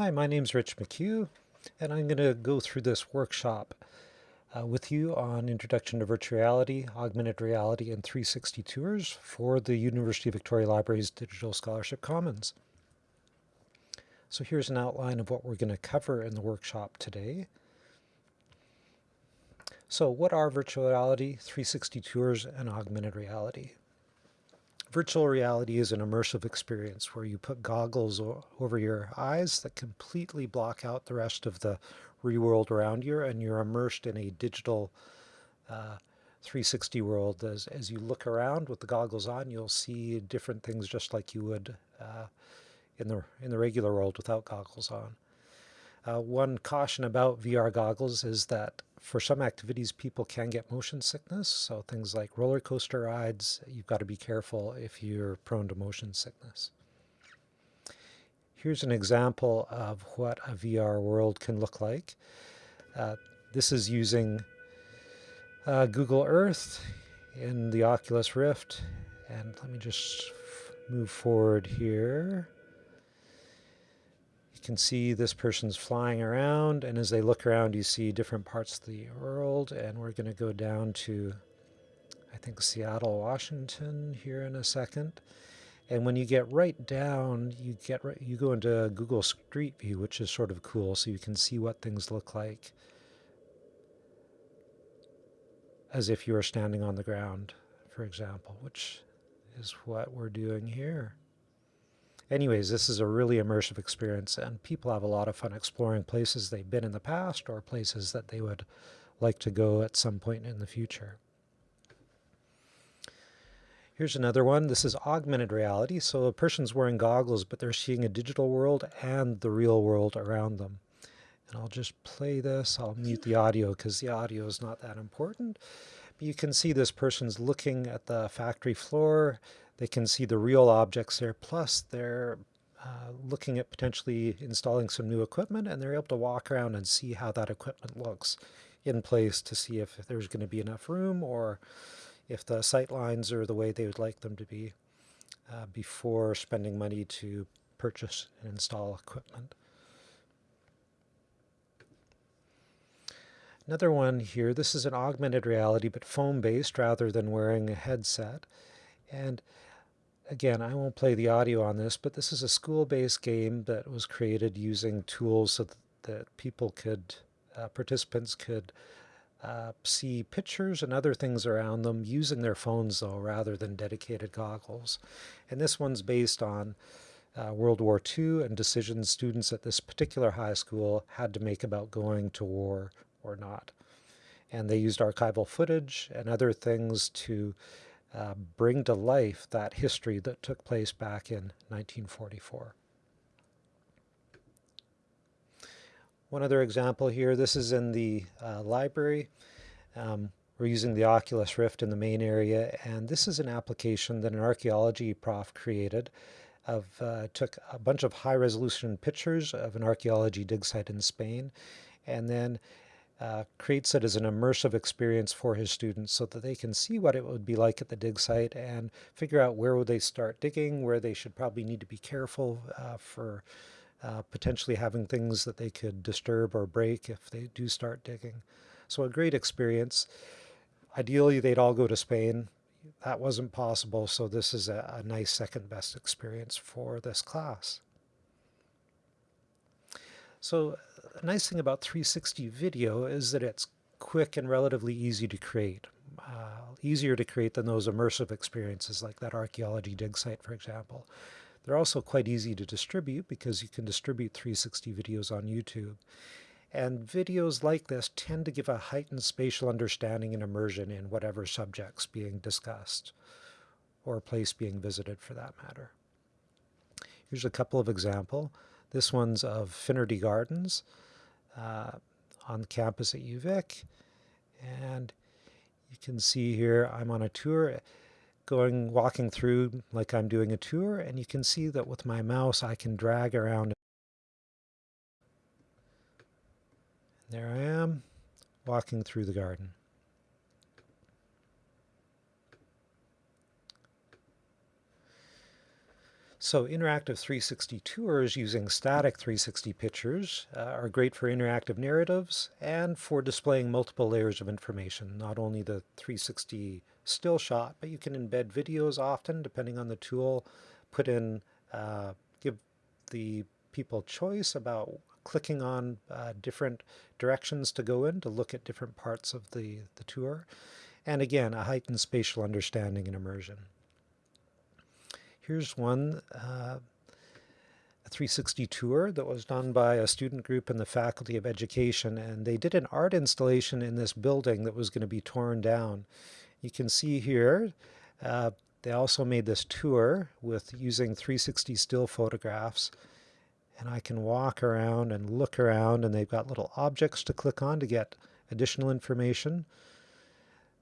Hi, my name's Rich McHugh, and I'm going to go through this workshop uh, with you on Introduction to Virtual Reality, Augmented Reality, and 360 Tours for the University of Victoria Libraries Digital Scholarship Commons. So here's an outline of what we're going to cover in the workshop today. So what are virtual reality, 360 tours, and augmented reality? Virtual reality is an immersive experience where you put goggles over your eyes that completely block out the rest of the real world around you and you're immersed in a digital uh, 360 world. As, as you look around with the goggles on, you'll see different things just like you would uh, in, the, in the regular world without goggles on. Uh, one caution about VR goggles is that for some activities, people can get motion sickness. So things like roller coaster rides, you've got to be careful if you're prone to motion sickness. Here's an example of what a VR world can look like. Uh, this is using uh, Google Earth in the Oculus Rift. And let me just move forward here. You can see this person's flying around, and as they look around, you see different parts of the world. And we're going to go down to, I think, Seattle, Washington here in a second. And when you get right down, you get right, you go into Google Street View, which is sort of cool, so you can see what things look like as if you were standing on the ground, for example, which is what we're doing here. Anyways, this is a really immersive experience, and people have a lot of fun exploring places they've been in the past or places that they would like to go at some point in the future. Here's another one. This is augmented reality. So a person's wearing goggles, but they're seeing a digital world and the real world around them. And I'll just play this. I'll mute the audio because the audio is not that important. But you can see this person's looking at the factory floor. They can see the real objects there, plus they're uh, looking at potentially installing some new equipment and they're able to walk around and see how that equipment looks in place to see if there's going to be enough room or if the sight lines are the way they would like them to be uh, before spending money to purchase and install equipment. Another one here, this is an augmented reality but foam-based rather than wearing a headset. And again, I won't play the audio on this, but this is a school-based game that was created using tools so that people could, uh, participants could uh, see pictures and other things around them using their phones though rather than dedicated goggles. And this one's based on uh, World War II and decisions students at this particular high school had to make about going to war or not. And they used archival footage and other things to uh, bring to life that history that took place back in 1944. One other example here, this is in the uh, library. Um, we're using the Oculus Rift in the main area, and this is an application that an archaeology prof created of uh, took a bunch of high resolution pictures of an archaeology dig site in Spain, and then uh, creates it as an immersive experience for his students so that they can see what it would be like at the dig site and figure out where would they start digging, where they should probably need to be careful uh, for uh, potentially having things that they could disturb or break if they do start digging. So a great experience. Ideally, they'd all go to Spain. That wasn't possible, so this is a, a nice second best experience for this class. So a nice thing about 360 video is that it's quick and relatively easy to create. Uh, easier to create than those immersive experiences like that archaeology dig site, for example. They're also quite easy to distribute because you can distribute 360 videos on YouTube. And videos like this tend to give a heightened spatial understanding and immersion in whatever subjects being discussed or place being visited for that matter. Here's a couple of example. This one's of Finnerty Gardens uh, on campus at UVic. And you can see here I'm on a tour going walking through like I'm doing a tour and you can see that with my mouse I can drag around. There I am walking through the garden. So interactive 360 tours using static 360 pictures uh, are great for interactive narratives and for displaying multiple layers of information, not only the 360 still shot, but you can embed videos often depending on the tool, put in, uh, give the people choice about clicking on uh, different directions to go in to look at different parts of the, the tour. And again, a heightened spatial understanding and immersion. Here's one, uh, a 360 tour that was done by a student group in the Faculty of Education, and they did an art installation in this building that was going to be torn down. You can see here, uh, they also made this tour with using 360 still photographs, and I can walk around and look around, and they've got little objects to click on to get additional information.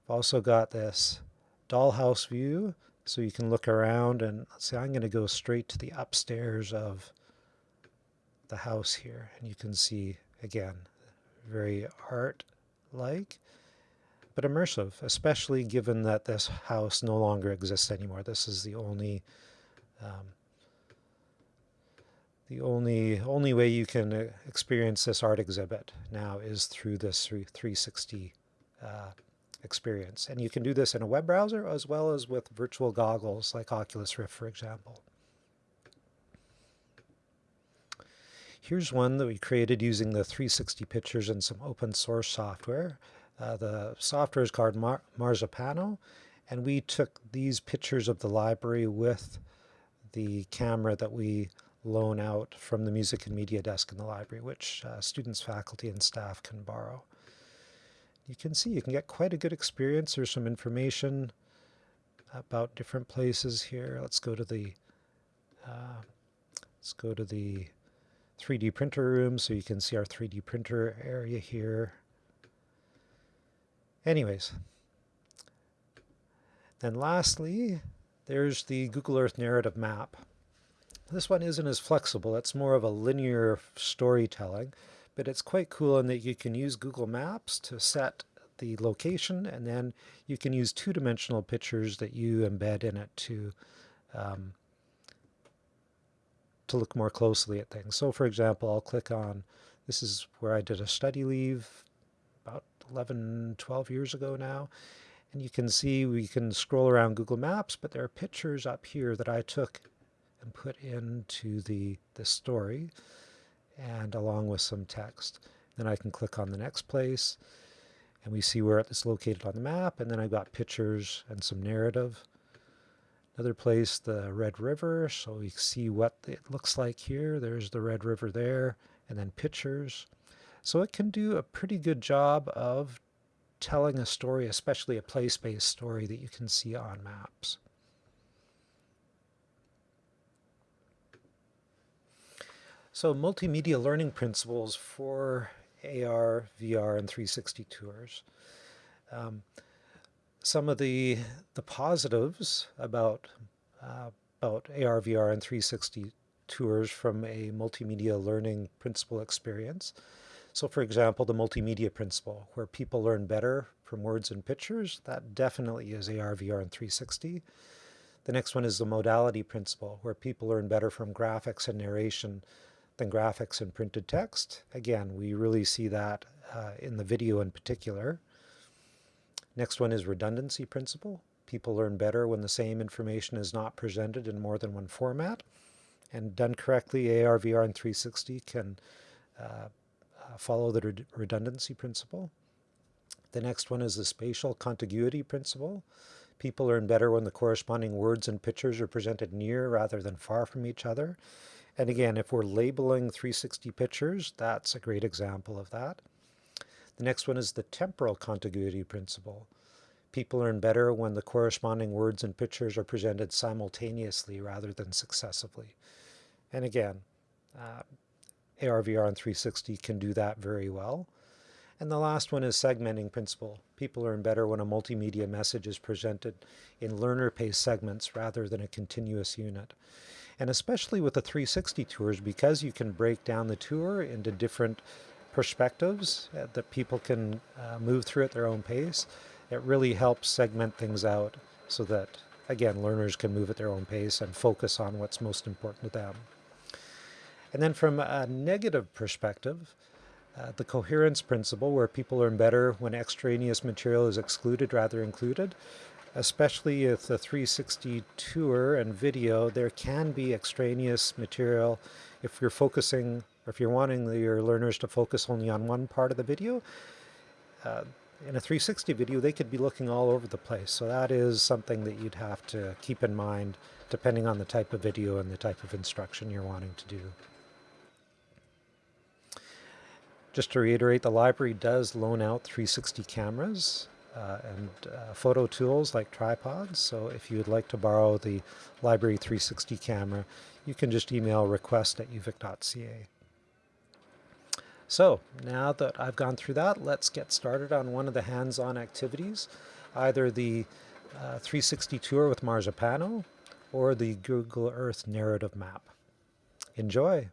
I've also got this dollhouse view so you can look around and say, I'm going to go straight to the upstairs of the house here. And you can see, again, very art-like, but immersive, especially given that this house no longer exists anymore. This is the only um, the only only way you can uh, experience this art exhibit now is through this 360 uh, experience. And you can do this in a web browser as well as with virtual goggles like Oculus Rift, for example. Here's one that we created using the 360 pictures and some open source software. Uh, the software is called Mar Marzipano, and we took these pictures of the library with the camera that we loan out from the music and media desk in the library, which uh, students, faculty, and staff can borrow you can see you can get quite a good experience. There's some information about different places here. Let's go to the uh, let's go to the 3D printer room so you can see our 3D printer area here. Anyways, then lastly, there's the Google Earth narrative map. This one isn't as flexible. It's more of a linear storytelling but it's quite cool in that you can use Google Maps to set the location and then you can use two-dimensional pictures that you embed in it to um, to look more closely at things. So for example, I'll click on, this is where I did a study leave about 11, 12 years ago now. And you can see we can scroll around Google Maps, but there are pictures up here that I took and put into the, the story and along with some text. Then I can click on the next place and we see where it's located on the map and then I've got pictures and some narrative. Another place, the Red River, so we see what it looks like here. There's the Red River there and then pictures. So it can do a pretty good job of telling a story, especially a place-based story that you can see on maps. So multimedia learning principles for AR, VR, and 360 tours. Um, some of the the positives about uh, about AR, VR, and 360 tours from a multimedia learning principle experience. So for example, the multimedia principle, where people learn better from words and pictures, that definitely is AR, VR, and 360. The next one is the modality principle, where people learn better from graphics and narration than graphics and printed text. Again, we really see that uh, in the video in particular. Next one is redundancy principle. People learn better when the same information is not presented in more than one format. And done correctly, AR, VR, and 360 can uh, uh, follow the redundancy principle. The next one is the spatial contiguity principle. People learn better when the corresponding words and pictures are presented near rather than far from each other. And again, if we're labeling 360 pictures, that's a great example of that. The next one is the temporal contiguity principle. People learn better when the corresponding words and pictures are presented simultaneously rather than successively. And again, uh, AR, VR, and 360 can do that very well. And the last one is segmenting principle. People learn better when a multimedia message is presented in learner-paced segments rather than a continuous unit. And especially with the 360 tours, because you can break down the tour into different perspectives uh, that people can uh, move through at their own pace, it really helps segment things out so that again, learners can move at their own pace and focus on what's most important to them. And then from a negative perspective, uh, the coherence principle, where people learn better when extraneous material is excluded rather included, especially with the 360 tour and video, there can be extraneous material if you're focusing, or if you're wanting your learners to focus only on one part of the video. Uh, in a 360 video, they could be looking all over the place. So that is something that you'd have to keep in mind depending on the type of video and the type of instruction you're wanting to do. Just to reiterate, the library does loan out 360 cameras and uh, photo tools like tripods. So if you would like to borrow the library 360 camera, you can just email request at uvic.ca. So now that I've gone through that, let's get started on one of the hands-on activities, either the uh, 360 tour with Marzipano or the Google Earth narrative map. Enjoy!